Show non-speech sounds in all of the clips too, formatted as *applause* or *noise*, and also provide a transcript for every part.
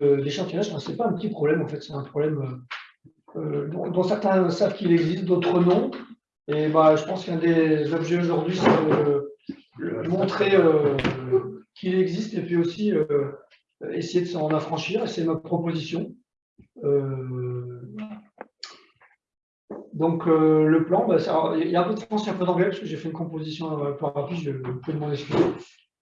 l'échantillonnage, ce n'est pas un petit problème, en fait, c'est un problème dont, certains savent qu'il existe, d'autres non. Et bah, je pense qu'un des objets aujourd'hui, c'est de montrer qu'il existe et puis aussi essayer de s'en affranchir. Et c'est ma proposition. Donc, euh, le plan, bah, il y a un peu de français, un peu d'anglais, parce que j'ai fait une composition un peu rapide, je peux demander expliquer.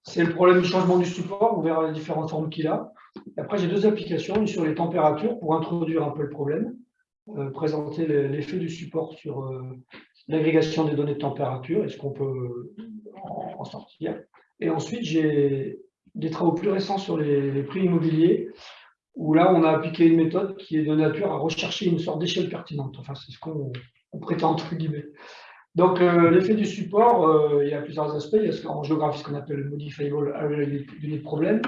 C'est le problème du changement du support, on verra les différentes formes qu'il a. après, j'ai deux applications, une sur les températures, pour introduire un peu le problème, euh, présenter l'effet du support sur euh, l'agrégation des données de température, et ce qu'on peut en, sortir. Et ensuite, j'ai des travaux plus récents sur les prix immobiliers, où là, on a appliqué une méthode qui est de nature à rechercher une sorte d'échelle pertinente. Enfin, c'est ce qu'on prétend, entre guillemets. Donc, euh, l'effet du support, euh, il y a plusieurs aspects. Il y a en géographie ce qu'on appelle le modifiable unit problem.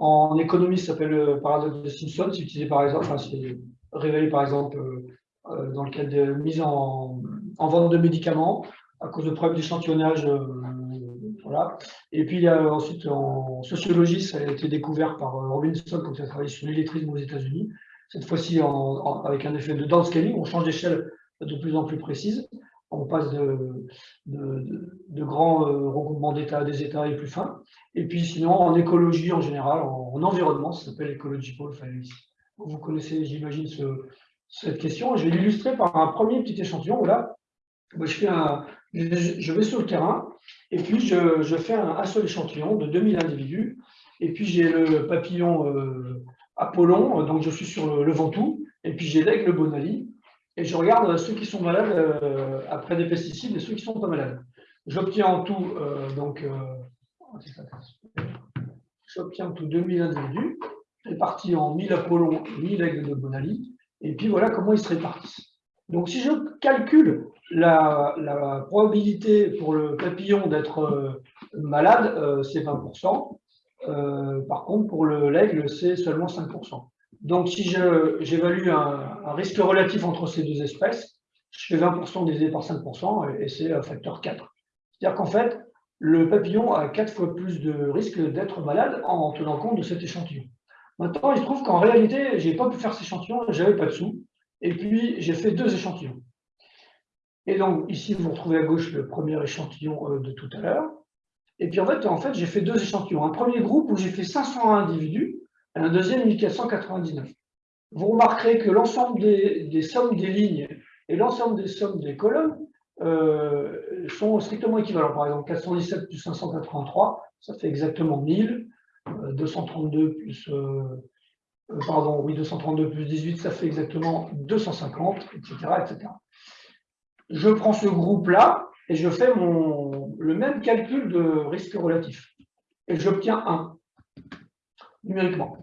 En économie, ça s'appelle le paradoxe de Simpson. C'est utilisé par exemple, enfin, c'est révélé par exemple euh, dans le cadre de mise en, en, vente de médicaments à cause de problèmes d'échantillonnage et puis, il y a ensuite, en sociologie, ça a été découvert par euh, Robinson quand il a travaillé sur l'électrisme aux États-Unis. Cette fois-ci, avec un effet de downscaling, on change d'échelle de plus en plus précise. On passe de, grands euh, regroupements d'états à des états et plus fins. Et puis, sinon, en écologie en général, en, environnement, ça s'appelle ecological finance. Vous connaissez, j'imagine, cette question. Je vais l'illustrer par un premier petit échantillon. Là, je, vais sur le terrain et puis je, fais un, seul échantillon de 2000 individus. Et puis j'ai le papillon euh, Apollon, donc je suis sur le, Ventoux. Et puis j'ai l'aigle Bonali. Et je regarde ceux qui sont malades euh, après des pesticides et ceux qui ne sont pas malades. J'obtiens en tout, euh, donc, j'obtiens en tout 2000 individus, répartis en 1000 Apollons, 1000 aigles de Bonali. Et puis voilà comment ils se répartissent. Donc si je calcule la, probabilité pour le papillon d'être euh, malade, euh, c'est 20%. Euh, par contre, pour l'aigle, c'est seulement 5%. Donc, si j'évalue un, risque relatif entre ces deux espèces, je fais 20% divisé par 5% et, c'est un facteur 4. C'est-à-dire qu'en fait, le papillon a 4 fois plus de risque d'être malade en tenant compte de cet échantillon. Maintenant, il se trouve qu'en réalité, je n'ai pas pu faire cet échantillon, je n'avais pas de sous. Et puis, j'ai fait deux échantillons. Et donc, ici, vous retrouvez à gauche le premier échantillon euh, de tout à l'heure. Et puis, en fait, en fait j'ai fait deux échantillons. Un premier groupe où j'ai fait 500 individus, un deuxième 1499. Vous remarquerez que l'ensemble des, sommes des lignes et l'ensemble des sommes des colonnes euh, sont strictement équivalents. Par exemple, 417 plus 583, ça fait exactement 1000. 232 euh, plus, pardon, oui, 232 plus 18, ça fait exactement 250, etc., etc je prends ce groupe-là et je fais mon, le même calcul de risque relatif. Et j'obtiens 1, numériquement.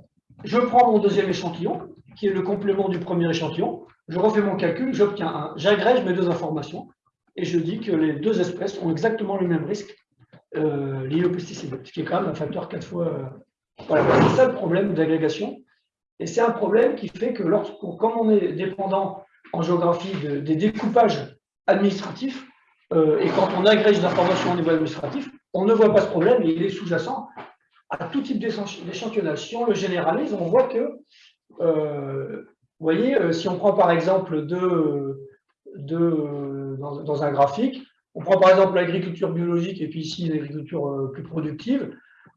Je prends mon deuxième échantillon, qui est le complément du premier échantillon, je refais mon calcul, j'obtiens 1. J'agrège mes deux informations et je dis que les deux espèces ont exactement le même risque euh, lié aux pesticides, ce qui est quand même un facteur 4 fois... Euh, voilà, c'est ça le problème d'agrégation. Et c'est un problème qui fait que lorsque, comme on est dépendant en géographie des découpages administratif, euh, et quand on agrège l'information au niveau administratif, on ne voit pas ce problème, il est sous-jacent à tout type d'échantillonnage. Si on le généralise, on voit que, euh, vous voyez, euh, si on prend par exemple de, dans, un graphique, on prend par exemple l'agriculture biologique et puis ici l'agriculture plus productive,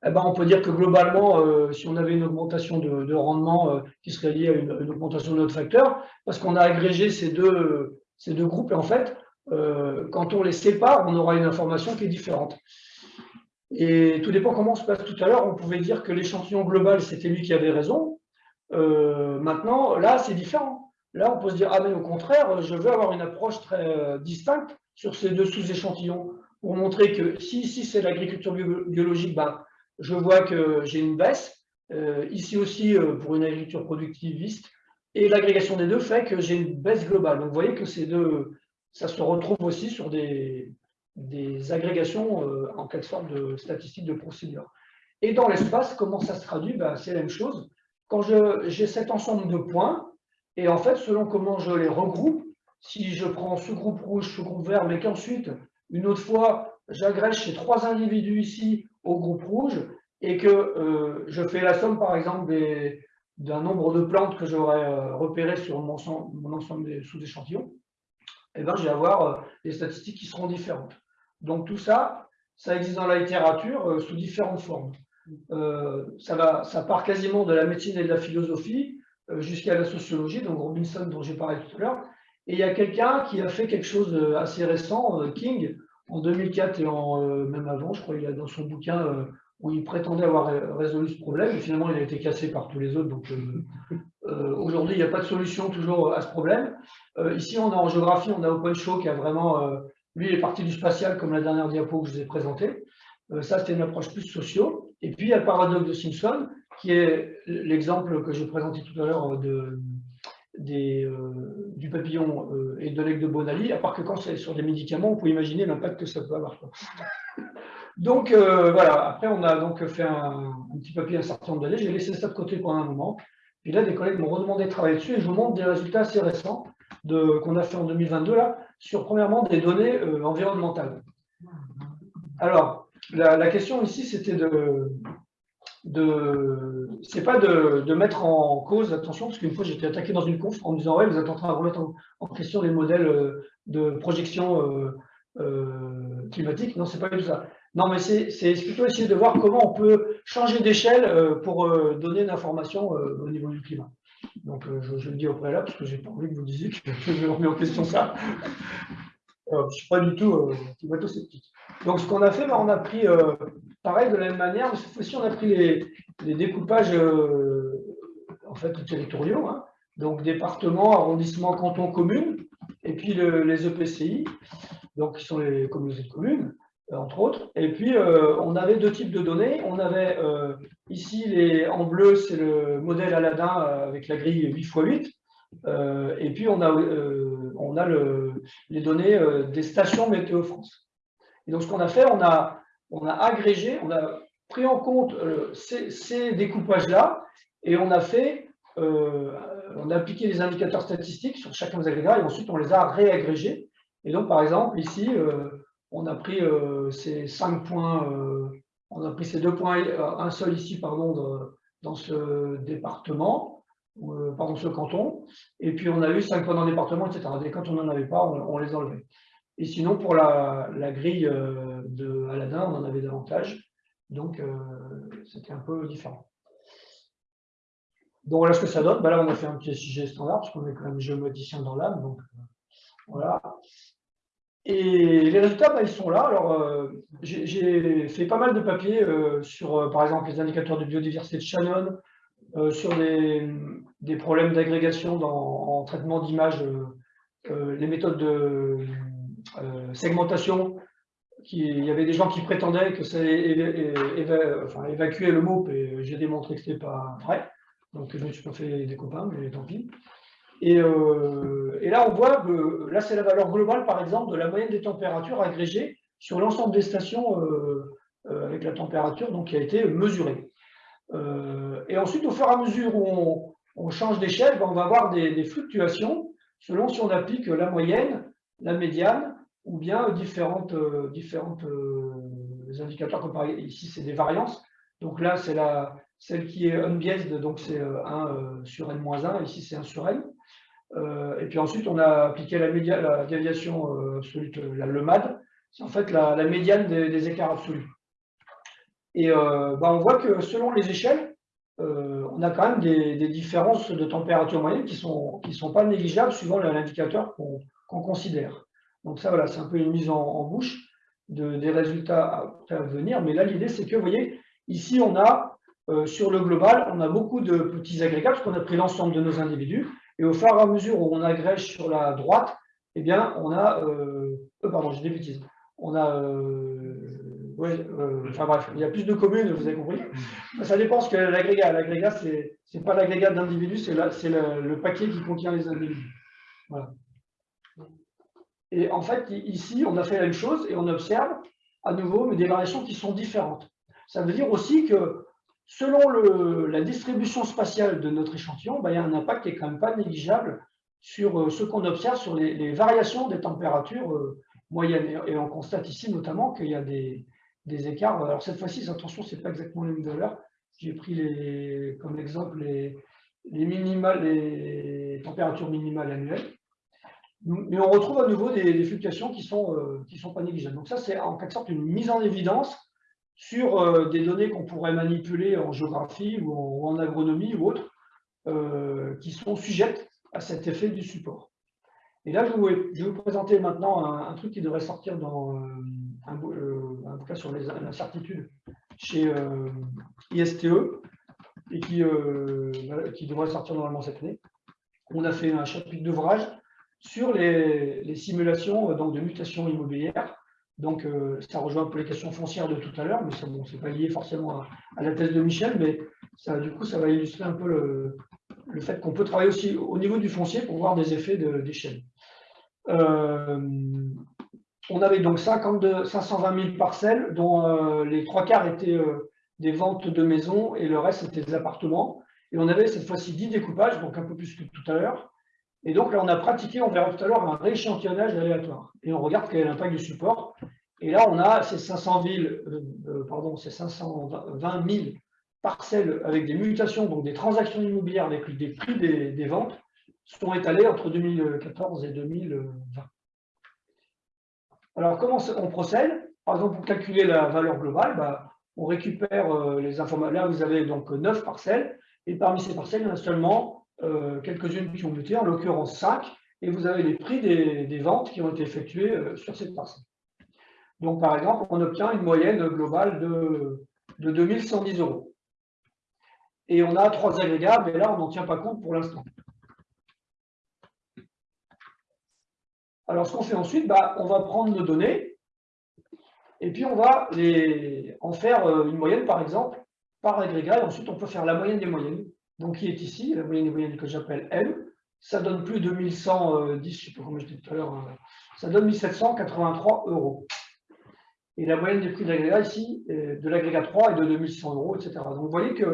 eh ben, on peut dire que globalement, si on avait une augmentation de, rendement qui serait liée à une, augmentation de notre facteur, parce qu'on a agrégé ces deux, deux groupes, et en fait, euh, quand on les sépare, on aura une information qui est différente. Et tout dépend comment on se passe tout à l'heure. On pouvait dire que l'échantillon global, c'était lui qui avait raison. Euh, maintenant, là, c'est différent. Là, on peut se dire, ah mais au contraire, je veux avoir une approche très euh, distincte sur ces deux sous-échantillons pour montrer que si ici c'est l'agriculture biologique, ben, je vois que j'ai une baisse. ici aussi, pour une agriculture productiviste, et l'agrégation des deux fait que j'ai une baisse globale. Donc vous voyez que ces deux, ça se retrouve aussi sur des, des agrégations euh, en quelque sorte de statistiques de procédure. Et dans l'espace, comment ça se traduit? Ben, C'est la même chose. Quand j'ai cet ensemble de points, et en fait, selon comment je les regroupe, si je prends ce groupe rouge, ce groupe vert, mais qu'ensuite, une autre fois, j'agrège ces trois individus ici au groupe rouge, et que euh, je fais la somme, par exemple, d'un nombre de plantes que j'aurais euh, repéré sur mon, mon ensemble des sous-échantillons, eh ben, je vais avoir des statistiques qui seront différentes. Donc tout ça, ça existe dans la littérature sous différentes formes. ça, va, ça part quasiment de la médecine et de la philosophie jusqu'à la sociologie, donc Robinson dont j'ai parlé tout à l'heure. Et il y a quelqu'un qui a fait quelque chose d'assez récent, King, en 2004 et même avant, je crois, il a dans son bouquin où il prétendait avoir résolu ce problème, et finalement il a été cassé par tous les autres, donc euh, euh, aujourd'hui il n'y a pas de solution toujours à ce problème. Euh, ici on a en géographie, on a OpenShow qui a vraiment, lui il est parti du spatial comme la dernière diapo que je vous ai présentée, ça c'était une approche plus socio, et puis il y a le paradoxe de Simpson, qui est l'exemple que j'ai présenté tout à l'heure du papillon et de l'aigle de Bonali, à part que quand c'est sur des médicaments, on peut imaginer l'impact que ça peut avoir. *laughs* Donc euh, voilà, après on a donc fait un, petit papier un certain nombre d'années, j'ai laissé ça de côté pendant un moment. Puis là, des collègues m'ont redemandé de travailler dessus et je vous montre des résultats assez récents qu'on a fait en 2022 là, sur premièrement des données euh, environnementales. Alors, la, question ici, c'était de, de c'est pas de, mettre en cause, attention, parce qu'une fois j'étais attaqué dans une conf en me disant ouais, vous êtes en train de remettre en, question les modèles euh, de projection climatique. Non, c'est pas du tout ça. Non, mais c'est plutôt essayer de voir comment on peut changer d'échelle euh, pour euh, donner une information euh, au niveau du climat. Donc, je, le dis au préalable, parce que j'ai pas envie que vous disiez que je remets en question ça. je ne suis pas du tout climato-sceptique. Donc, ce qu'on a fait, ben, on a pris, pareil, de la même manière, mais cette fois-ci, on a pris les, découpages en fait, territoriaux, hein. donc départements, arrondissements, cantons, communes, et puis les EPCI, donc qui sont les communautés de communes. Euh, entre autres. Et puis, euh, on avait deux types de données. On avait euh, ici, en bleu, c'est le modèle Aladdin avec la grille 8 x 8. et puis, on a, les données des stations Météo France. Et donc, ce qu'on a fait, on a, on a agrégé, on a pris en compte ces, ces découpages-là et on a fait, on a appliqué les indicateurs statistiques sur chacun des agrégats et ensuite, on les a réagrégés. Et donc, par exemple, ici, on a pris euh, ces cinq points, euh, on a pris ces deux points, euh, un seul ici, pardon, dans ce département, pardon, ce canton, et puis on a eu cinq points dans le département, etc. Et quand on n'en avait pas, on, les enlevait. Et sinon, pour la, grille de Aladdin, on en avait davantage, donc c'était un peu différent. Donc voilà ce que ça donne. Ben là, on a fait un petit SIG standard, parce qu'on est quand même géométricien dans l'âme, donc voilà. Et les résultats, bah, ils sont là. Alors, euh, j'ai fait pas mal de papiers euh, sur, euh, par exemple, les indicateurs de biodiversité de Shannon, sur des, problèmes d'agrégation en traitement d'images, les méthodes de segmentation. il y avait des gens qui prétendaient que ça évacuait le MOP et j'ai démontré que ce n'était pas vrai. Donc, je me suis pas fait des copains, mais tant pis. Euh, et, là, on voit que là, c'est la valeur globale, par exemple, de la moyenne des températures agrégées sur l'ensemble des stations euh, euh, avec la température donc, qui a été mesurée. et ensuite, au fur et à mesure où on, change d'échelle, ben, on va avoir des, fluctuations selon si on applique la moyenne, la médiane, ou bien différentes, différentes indicateurs, comme ici, c'est des variances. Donc là, c'est celle qui est unbiased, donc c'est 1 sur n-1, ici c'est 1 sur n. Euh, et puis ensuite, on a appliqué la, la déviation euh, absolue, le MAD, c'est en fait la, médiane des, écarts absolus. Et euh, bah, on voit que selon les échelles, on a quand même des, différences de température moyenne qui ne sont, qui sont pas négligeables suivant l'indicateur qu'on considère. Donc ça, voilà, c'est un peu une mise en, bouche de, des résultats à, venir. Mais là, l'idée, c'est que, vous voyez, ici, on a, sur le global, on a beaucoup de petits agrégats, parce qu'on a pris l'ensemble de nos individus. Et au fur et à mesure où on agrège sur la droite, eh bien, on a, euh, euh pardon, j'ai des bêtises, on a, euh, ouais, euh, enfin bref, il y a plus de communes, vous avez compris. Ça dépend ce que l'agrégat. L'agrégat, c'est n'est pas l'agrégat d'individus, c'est le, le, paquet qui contient les individus. Voilà. Et en fait, ici, on a fait la même chose et on observe à nouveau mais des variations qui sont différentes. Ça veut dire aussi que selon la distribution spatiale de notre échantillon, bah, il y a un impact qui n'est quand même pas négligeable sur euh, ce qu'on observe sur les, variations des températures euh, moyennes. Et, on constate ici notamment qu'il y a des, écarts. Alors cette fois-ci, attention, ce n'est pas exactement les mêmes valeurs. J'ai pris comme exemple les, températures minimales annuelles. Mais on retrouve à nouveau des, fluctuations qui ne sont, euh, sont pas négligeables. Donc ça, c'est en quelque sorte une mise en évidence sur euh, des données qu'on pourrait manipuler en géographie ou en, agronomie ou autre, euh, qui sont sujettes à cet effet du support. Et là, je vais, vous présenter maintenant un, truc qui devrait sortir dans un, bouquin sur l'incertitude chez ISTE et qui, devrait sortir normalement cette année. On a fait un chapitre d'ouvrage sur les, simulations euh, donc, de mutations immobilières. Donc, euh, ça rejoint un peu les questions foncières de tout à l'heure, mais ce n'est pas lié forcément à, la thèse de Michel, mais ça, du coup, ça va illustrer un peu le, fait qu'on peut travailler aussi au niveau du foncier pour voir des effets d'échelle. Euh, on avait donc 52, 520 000 parcelles, dont les trois quarts étaient des ventes de maisons et le reste c'était des appartements. Et on avait cette fois-ci 10 découpages, donc un peu plus que tout à l'heure. Et donc là, on a pratiqué, on verra tout à l'heure, un rééchantillonnage aléatoire. Et on regarde quel est l'impact du support. Et là, on a ces 500 villes, euh, euh, pardon, ces 520 000 parcelles avec des mutations, donc des transactions immobilières avec des prix des, ventes, sont étalées entre 2014 et 2020. Alors, comment on procède? Par exemple, pour calculer la valeur globale, bah, on récupère euh, les informations. Là, vous avez donc 9 parcelles, et parmi ces parcelles, il y en a seulement euh, quelques-unes qui ont muté, en l'occurrence 5, et vous avez les prix des, ventes qui ont été effectuées euh, sur cette parcelle. Donc, par exemple, on obtient une moyenne globale de, de 2110 euros. Et on a trois agrégats, mais là, on n'en tient pas compte pour l'instant. Alors, ce qu'on fait ensuite, bah, on va prendre nos données, et puis on va en faire euh, une moyenne, par exemple, par agrégat, et ensuite on peut faire la moyenne des moyennes donc qui est ici, la moyenne des moyennes que j'appelle M, ça donne plus de 1110, je ne sais pas comment je tout à l'heure, euh, ça donne 1783 euros. Et la moyenne des prix de l'agrégat ici, de l'agrégat 3 est de 2100 euros, etc. Donc vous voyez qu'il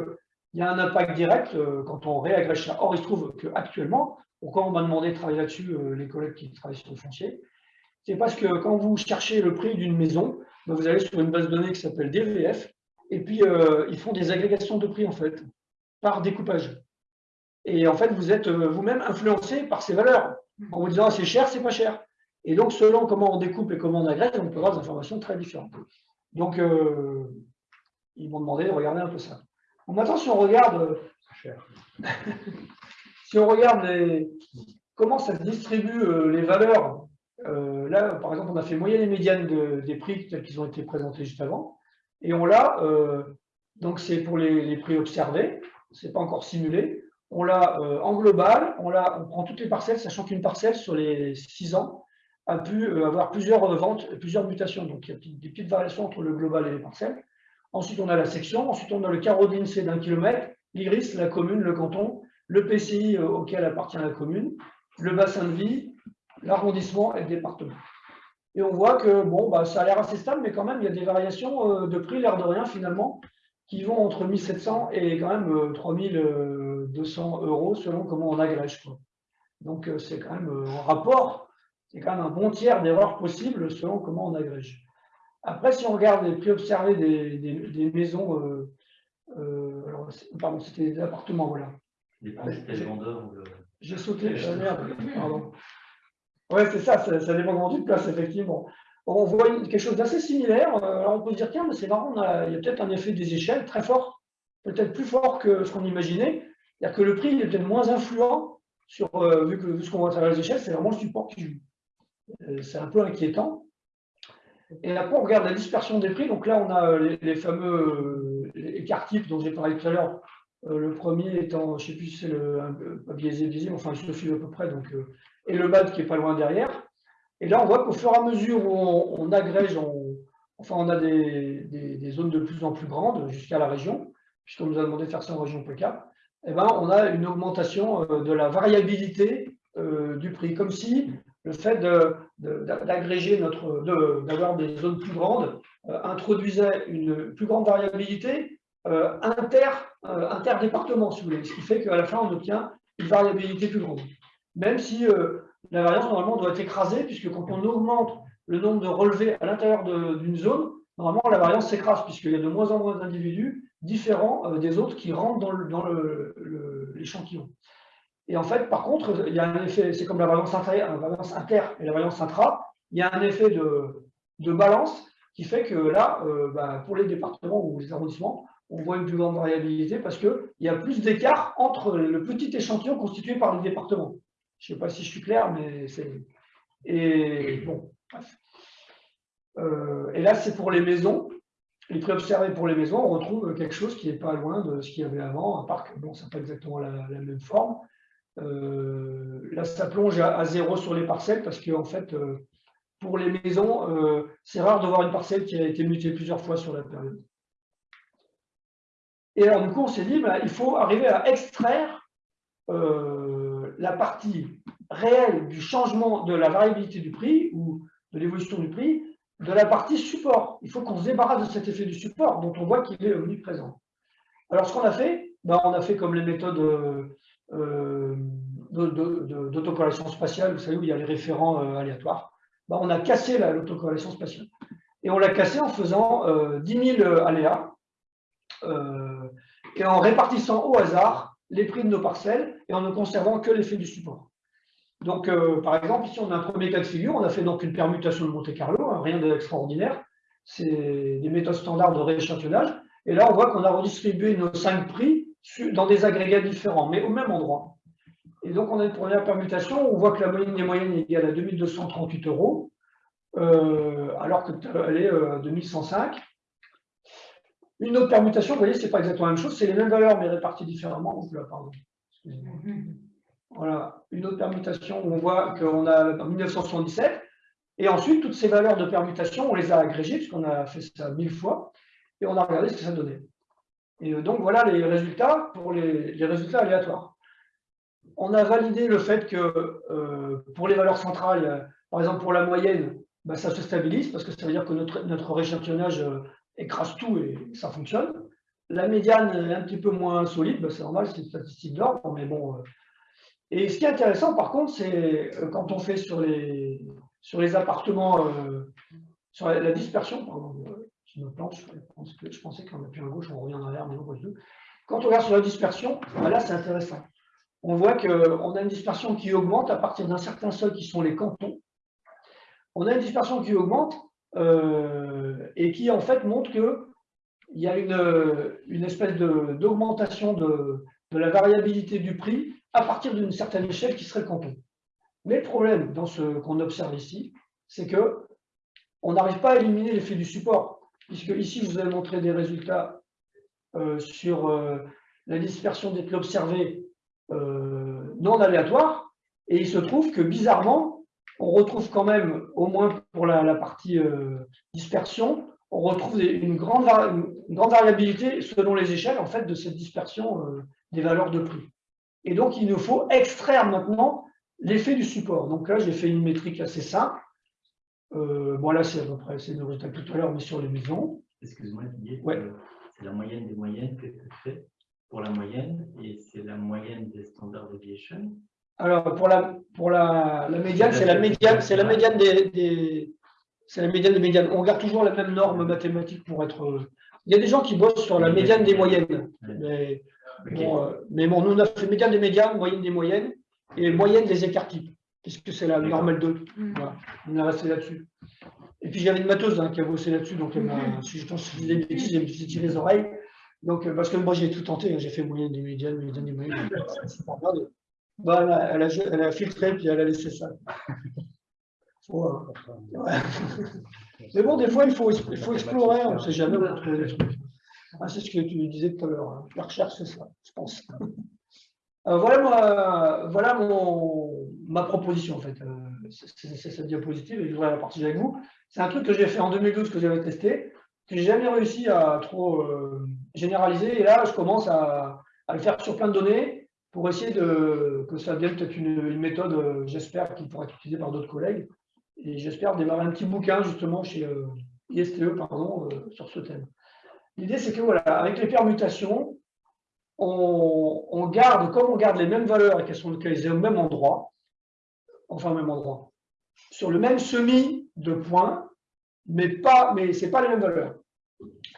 y a un impact direct euh, quand on réagrège ça. Or, il se trouve qu'actuellement, pourquoi on m'a demandé de travailler là-dessus, euh, les collègues qui travaillent sur le foncier, c'est parce que quand vous cherchez le prix d'une maison, ben, vous allez sur une base de données qui s'appelle DVF, et puis ils font des agrégations de prix en fait par découpage. Et en fait, vous êtes euh, vous-même influencé par ces valeurs, en vous disant c'est cher, c'est pas cher. Et donc, selon comment on découpe et comment on agrège, on peut avoir des informations très différentes. Donc, euh, ils m'ont demandé de regarder un peu ça. Bon, maintenant, si on regarde, *laughs* si on regarde les, comment ça se distribue euh, les valeurs, là, par exemple, on a fait moyenne et médiane des prix tels qu'ils ont été présentés juste avant. Et on l'a, donc c'est pour les, prix observés c'est pas encore simulé. On l'a euh, en global, on, on prend toutes les parcelles, sachant qu'une parcelle sur les 6 ans a pu euh, avoir plusieurs ventes, plusieurs mutations. Donc il y a des petites variations entre le global et les parcelles. Ensuite, on a la section. Ensuite, on a le carreau d'INSEE d'un kilomètre, l'iris, la commune, le canton, le PCI euh, auquel appartient la commune, le bassin de vie, l'arrondissement et le département. Et on voit que bon, bah, ça a l'air assez stable, mais quand même, il y a des variations de prix, l'air de rien finalement, qui vont entre 1700 et quand même 3200 euh, euros selon comment on agrège. Donc euh, c'est quand même euh, en rapport, c'est quand même un bon tiers d'erreur possible selon comment on agrège. Après, si on regarde les prix observés des, maisons, pardon, c'était des appartements, voilà. J'ai sauté, merde, pardon. Ouais, c'est ça, ça, ça dépend de place, effectivement on voit quelque chose d'assez similaire. Euh, alors on peut se dire, tiens, mais c'est marrant, il y a peut-être un effet des échelles très fort, peut-être plus fort que ce qu'on imaginait. C'est-à-dire que le prix est peut-être moins influent, sur, euh, vu que ce qu'on voit à travers les échelles, c'est vraiment le support qui joue. Euh, c'est un peu inquiétant. Et après, on regarde la dispersion des prix. Donc là, on a les, fameux écarts types dont j'ai parlé tout à l'heure. le premier étant, je ne sais plus si c'est le biaisé, biaisé, enfin, il suffit à peu près. Et le BAD qui n'est pas loin derrière. Et là, on voit qu'au fur et à mesure où on, agrège, on, enfin, on a des, zones de plus en plus grandes jusqu'à la région, puisqu'on nous a demandé de faire ça en région PK, eh ben, on a une augmentation euh, de la variabilité euh, du prix, comme si le fait d'agréger notre, d'avoir des zones plus grandes euh, introduisait une plus grande variabilité inter, interdépartement, si vous voulez, ce qui fait qu'à la fin, on obtient une variabilité plus grande. Même si la variance, normalement, doit être écrasée, puisque quand on augmente le nombre de relevés à l'intérieur d'une zone, normalement, la variance s'écrase, puisqu'il y a de moins en moins d'individus différents euh, des autres qui rentrent dans, l'échantillon. Et en fait, par contre, il y a un effet, c'est comme la valence inter, et la valence intra, il y a un effet de, de balance qui fait que là, euh, bah, pour les départements ou les arrondissements, on voit une plus grande variabilité parce qu'il y a plus d'écart entre le petit échantillon constitué par les départements. Je ne sais pas si je suis clair, mais c'est... Et. Euh, là, c'est pour les maisons. Les prix observés pour les maisons, on retrouve quelque chose qui n'est pas loin de ce qu'il y avait avant, part que bon, ça n'a pas exactement la, même forme. Euh, là, ça plonge à, zéro sur les parcelles parce qu'en en fait, euh, pour les maisons, c'est rare de voir une parcelle qui a été mutée plusieurs fois sur la période. Et alors, du coup, on s'est dit, bah, il faut arriver à extraire la partie réelle du changement de la variabilité du prix ou de l'évolution du prix de la partie support. Il faut qu'on se débarrasse de cet effet du support dont on voit qu'il est omniprésent. Alors, ce qu'on a fait, ben, on a fait comme les méthodes euh, d'autocorrélation spatiale, vous savez, où il y a les référents euh, aléatoires. Ben, on a cassé l'autocorrélation spatiale. Et on l'a cassé en faisant euh, 10 000 aléas euh, et en répartissant au hasard les prix de nos parcelles et en ne conservant que l'effet du support. Donc, euh, par exemple, ici, on a un premier cas de figure. On a fait donc une permutation de Monte-Carlo, hein, rien d'extraordinaire. C'est des méthodes standards de rééchantillonnage. Et là, on voit qu'on a redistribué nos cinq prix dans des agrégats différents, mais au même endroit. Et donc, on a une première permutation. On voit que la moyenne des moyennes est égale à 2238 euros, euh, alors qu'elle est euh, 2105. Une autre permutation, vous voyez, ce n'est pas exactement la même chose. C'est les mêmes valeurs, mais réparties différemment. Donc là, pardon. Voilà, une autre permutation où on voit qu'on a en 1977. Et ensuite, toutes ces valeurs de permutation, on les a agrégées, puisqu'on a fait ça mille fois, et on a regardé ce que ça donnait. Et euh, donc, voilà les résultats pour les, résultats aléatoires. On a validé le fait que euh, pour les valeurs centrales, par exemple pour la moyenne, bah, ça se stabilise, parce que ça veut dire que notre, notre rééchantillonnage euh, écrase tout et ça fonctionne. La médiane est un petit peu moins solide, bah, c'est normal, c'est une statistique d'ordre, mais bon, et ce qui est intéressant, par contre, c'est euh, quand on fait sur les, sur les appartements, euh, sur la, dispersion, pardon, euh, je me plante, je, pensais qu'on appuie à gauche, on revient en arrière, mais pas du tout. Quand on regarde sur la dispersion, ben là, c'est intéressant. On voit qu'on a une dispersion qui augmente à partir d'un certain seuil qui sont les cantons. On a une dispersion qui augmente et qui, en fait, montre qu'il y a une, espèce d'augmentation de, la variabilité du prix à partir d'une certaine échelle qui serait le. Mais le problème dans ce qu'on observe ici, c'est que on n'arrive pas à éliminer l'effet du support, puisque ici, je vous ai montré des résultats euh, sur euh, la dispersion des prix euh, non aléatoires, et il se trouve que bizarrement, on retrouve quand même, au moins pour la, partie dispersion, on retrouve une grande, une grande, variabilité selon les échelles en fait, de cette dispersion des valeurs de prix. Et donc, il nous faut extraire maintenant l'effet du support. Donc là, j'ai fait une métrique assez simple. Euh, bon, là, c'est à peu près, c'est le résultat tout à l'heure, mais sur les maisons. Excuse-moi, Didier. Ouais. Euh, c'est la moyenne des moyennes que tu fais pour la moyenne et c'est la moyenne des standard deviation. Alors, pour la, pour la, la médiane, c'est la médiane, c'est la médiane des, c'est la médiane des médianes. On garde toujours la même norme mathématique pour être. Il y a des gens qui bossent sur la médiane des moyennes. Mais euh, mais bon, nous, on a fait médiane des médianes, moyenne des moyennes, et moyenne des écarts types, puisque c'est la normale 2. Mm. On est resté là-dessus. Et puis j'avais une mateuse hein, qui a bossé là-dessus, donc mm. si je pense que je des bêtises, j'ai tiré les oreilles. Donc, euh, parce que moi, j'ai tout tenté, hein, j'ai fait moyenne des médianes, moyenne des moyennes. *laughs* Bah, elle, a, elle, a, elle, a, filtré, puis elle a laissé ça. *laughs* Mais bon, des fois, il faut, il faut explorer, on ne sait jamais trucs. Ah, c'est ce que tu disais tout à l'heure. Hein. La recherche, c'est ça, je pense. Euh, voilà, voilà mon, ma proposition, en fait. Euh, c'est cette diapositive, et je voudrais la partager avec vous. C'est un truc que j'ai fait en 2012, que j'avais testé, que j'ai jamais réussi à trop euh, généraliser. Et là, je commence à, le faire sur plein de données pour essayer de, que ça devienne peut-être une, méthode, j'espère, qui pourra être utilisée par d'autres collègues. Et j'espère démarrer un petit bouquin, justement, chez ISTE, pardon, sur ce thème. L'idée, c'est que voilà, avec les permutations, on, garde, comme on garde les mêmes valeurs et qu'elles sont localisées au même endroit, enfin au même endroit, sur le même semis de points, mais, mais ce n'est pas les mêmes valeurs.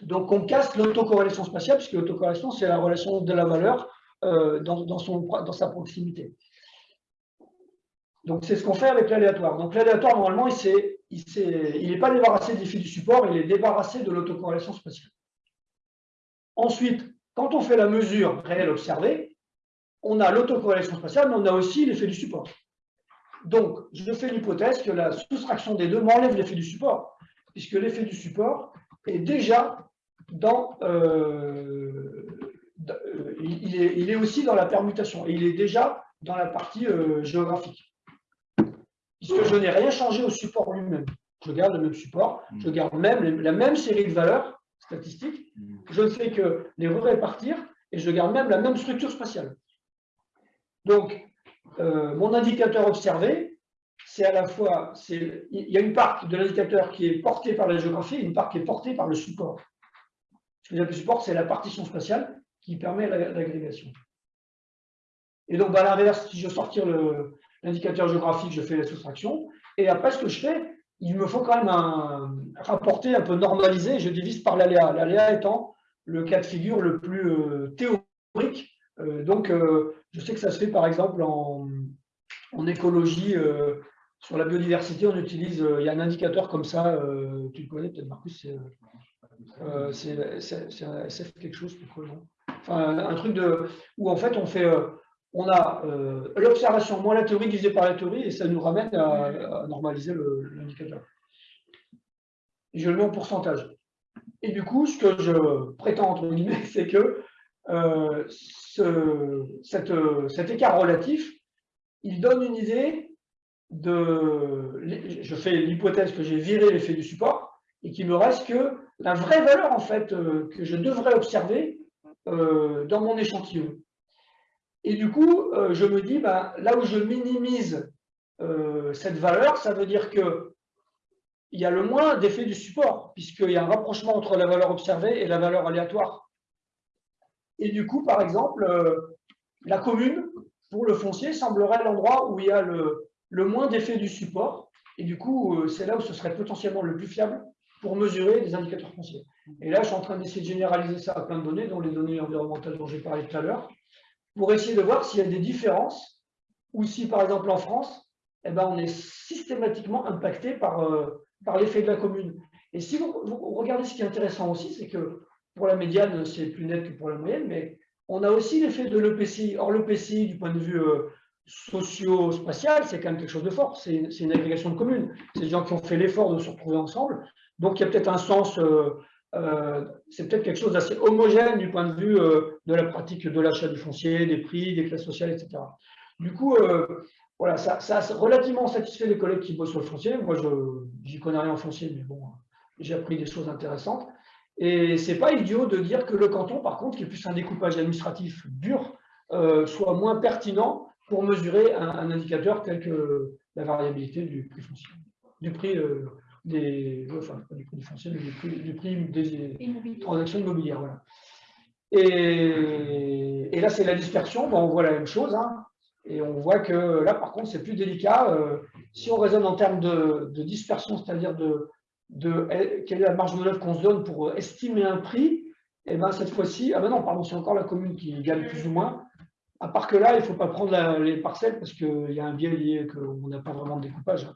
Donc on casse l'autocorrélation spatiale, puisque l'autocorrélation, c'est la relation de la valeur dans, dans, son, dans sa proximité. Donc, c'est ce qu'on fait avec l'aléatoire. Donc, l'aléatoire, normalement, il n'est pas débarrassé des fils du support, il est débarrassé de l'autocorrélation spatiale. Ensuite, quand on fait la mesure réelle observée, on a l'autocorrélation spatiale, mais on a aussi l'effet du support. Donc, je fais l'hypothèse que la soustraction des deux m'enlève l'effet du support, puisque l'effet du support est déjà dans... Euh, euh, il, est, aussi dans la permutation, et il est déjà dans la partie euh, géographique puisque je n'ai rien changé au support lui-même. Je garde le même support, mm. je garde même la même série de valeurs statistiques, mm. je ne fais que les répartir et je garde même la même structure spatiale. Donc, euh, mon indicateur observé, c'est à la fois, il y a une part de l'indicateur qui est portée par la géographie et une part qui est portée par le support. Ce que je le support, c'est la partition spatiale qui permet l'agrégation. Et donc, bah, à l'inverse, si je sortir le, l'indicateur géographique, je fais la soustraction. Et après, ce que je fais, il me faut quand même un rapporter un peu normalisé, je divise par l'aléa. L'aléa étant le cas de figure le plus euh, théorique. Euh, donc, euh, je sais que ça se fait par exemple en, écologie, sur la biodiversité, on utilise, il y a un indicateur comme ça, tu le connais peut-être Marcus, c'est quelque chose, enfin, un truc de, où en fait on fait on a euh, l'observation moins la théorie divisée par la théorie et ça nous ramène à, normaliser l'indicateur. Je le mets en pourcentage. Et du coup, ce que je prétends, entre guillemets, *laughs* c'est que euh, cet écart relatif, il donne une idée de... Je fais l'hypothèse que j'ai viré l'effet du support et qu'il me reste que la vraie valeur, en fait, euh, que je devrais observer dans mon échantillon. Et du coup, euh, je me dis, bah, là où je minimise euh, cette valeur, ça veut dire qu'il y a le moins d'effet du support, puisqu'il y a un rapprochement entre la valeur observée et la valeur aléatoire. Et du coup, par exemple, euh, la commune, pour le foncier, semblerait l'endroit où il y a le, le moins d'effet du support. Et du coup, c'est là où ce serait potentiellement le plus fiable pour mesurer des indicateurs fonciers. Et là, je suis en train d'essayer de généraliser ça à plein de données, dont les données environnementales dont j'ai parlé tout à l'heure pour essayer de voir s'il y a des différences ou si, par exemple, en France, eh ben, on est systématiquement impacté par, euh, par l'effet de la commune. Et si vous, regardez ce qui est intéressant aussi, c'est que pour la médiane, c'est plus net que pour la moyenne, mais on a aussi l'effet de l'EPCI. Or, l'EPCI, du point de vue euh, socio-spatial, c'est quand même quelque chose de fort. C'est une agrégation de communes. C'est des gens qui ont fait l'effort de se retrouver ensemble. Donc, il y a peut-être un sens euh, euh, c'est peut-être quelque chose d'assez homogène du point de vue euh, de la pratique de l'achat du foncier, des prix, des classes sociales, etc. Du coup, euh, voilà, ça, a relativement satisfait les collègues qui bossent sur le foncier. Moi, je n'y connais rien en foncier, mais bon, j'ai appris des choses intéressantes. Et c'est pas idiot de dire que le canton, par contre, qui est plus un découpage administratif dur, soit moins pertinent pour mesurer un, indicateur tel que la variabilité du prix foncier, du prix des, enfin, du prix du foncier, mais du prix, des transactions immobilières. Voilà. Et, et, là, c'est la dispersion, on voit la même chose. Hein. et on voit que là, par contre, c'est plus délicat. Euh, si on raisonne en termes de, dispersion, c'est-à-dire de, de, quelle est la marge de manœuvre qu'on se donne pour estimer un prix, et eh ben cette fois-ci, ah ben non, pardon, c'est encore la commune qui gagne plus ou moins. À part que là, il ne faut pas prendre les parcelles parce qu'il y a un biais lié qu'on n'a pas vraiment de découpage.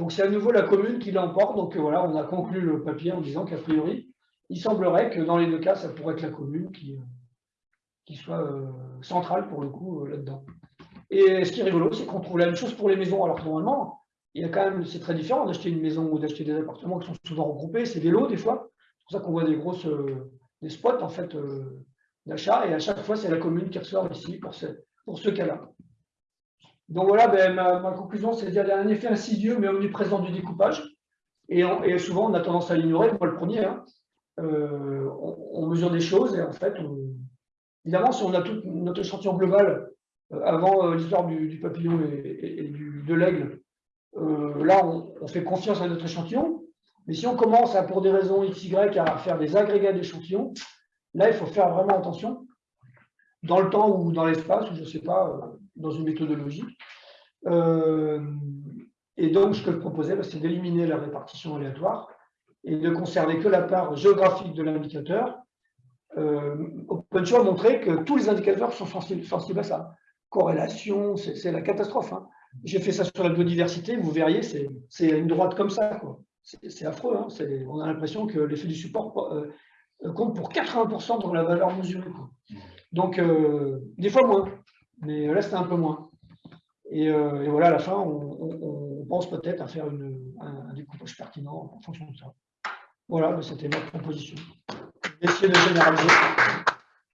Donc c'est à nouveau la commune qui l'emporte. Donc voilà, on a conclu le papier en disant qu'a priori, il semblerait que dans les deux cas, ça pourrait être la commune qui, euh, soit euh, centrale pour le coup euh, là-dedans. Et ce qui est rigolo, c'est qu'on trouve la même chose pour les maisons. Alors normalement, il y a quand même, c'est très différent d'acheter une maison ou d'acheter des appartements qui sont souvent regroupés, c'est des lots des fois. C'est pour ça qu'on voit des grosses des spots en fait d'achat, et à chaque fois, c'est la commune qui ressort ici pour ce, pour ce cas-là. Donc voilà, ben, ma, conclusion, c'est qu'il y a un effet insidieux mais omniprésent du découpage. Et, souvent, on a tendance à l'ignorer, moi le premier. Hein. Euh, on, mesure des choses et en fait, évidemment, si on a tout notre échantillon global euh, avant euh, l'histoire du, papillon et, de l'aigle, là, on, fait confiance à notre échantillon. Mais si on commence, pour des raisons XY, à faire des agrégats d'échantillons, là, il faut faire vraiment attention dans le temps ou dans l'espace, ou je ne sais pas, dans une méthodologie. Euh, et donc, ce que je proposais, bah, c'est d'éliminer la répartition aléatoire et de conserver que la part géographique de l'indicateur euh, OpenShow a montré que tous les indicateurs sont sensibles, à ça. Corrélation, c'est la catastrophe. Hein. J'ai fait ça sur la biodiversité, vous verriez, c'est une droite comme ça. C'est affreux. Hein. On a l'impression que l'effet du support euh, compte pour 80% dans la valeur mesurée. Donc, euh, des fois moins, mais là, c'était un peu moins. Et, voilà, à la fin, on, pense peut-être à faire un, découpage pertinent en fonction de ça. Voilà, c'était ma proposition essayer de généraliser.